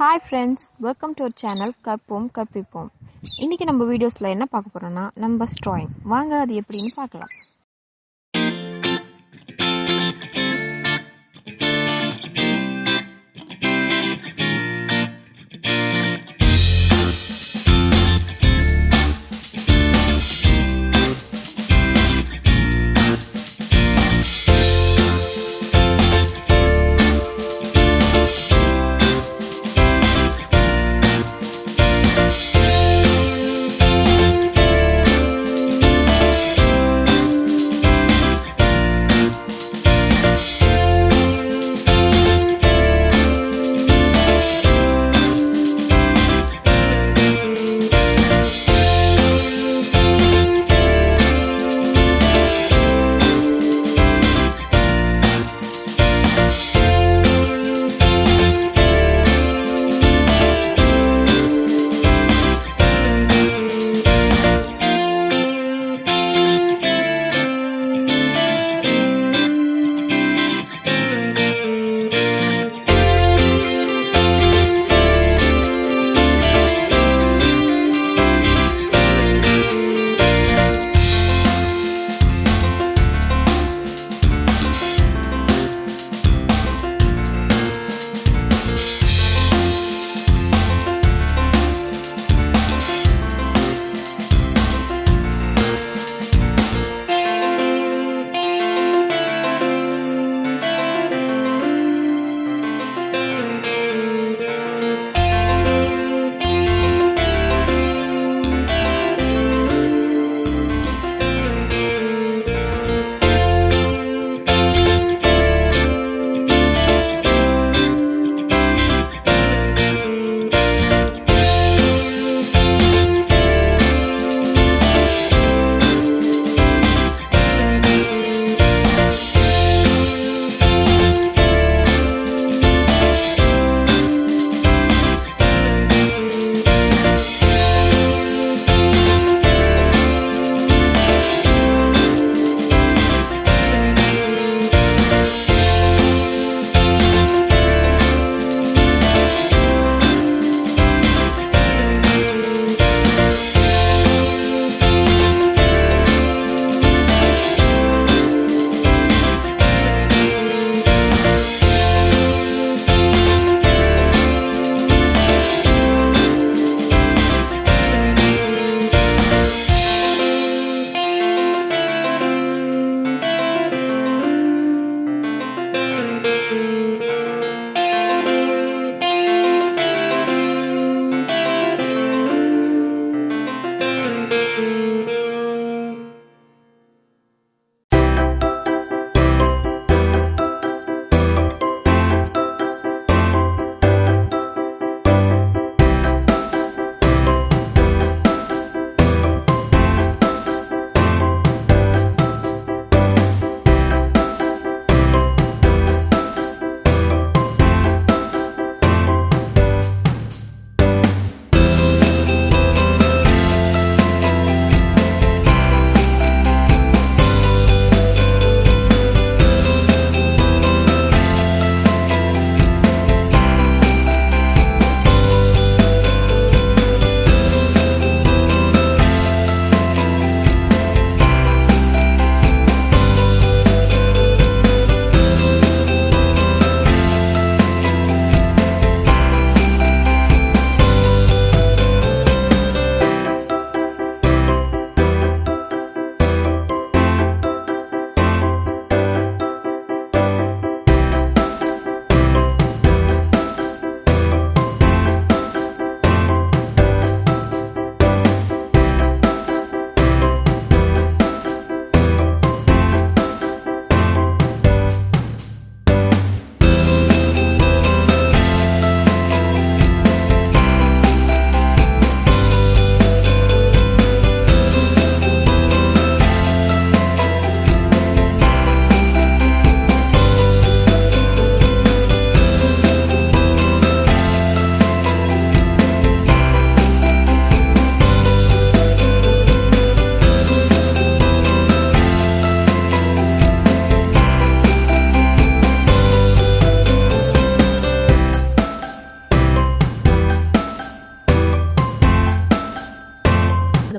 Hi friends welcome to our channel கற்போம் கற்பிப்போம். இன்றைக்கி நம்ம வீடியோஸில் என்ன பார்க்க போகிறோன்னா நம்பர்ஸ் ட்ராயிங் வாங்க அது எப்படின்னு பார்க்கலாம்.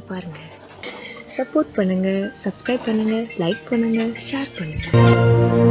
பாருங்கள் சப்போர்ட் பண்ணுங்கள் சப்ஸ்கிரைப் பண்ணுங்கள் லைக் பண்ணுங்கள் ஷேர் பண்ணுங்கள்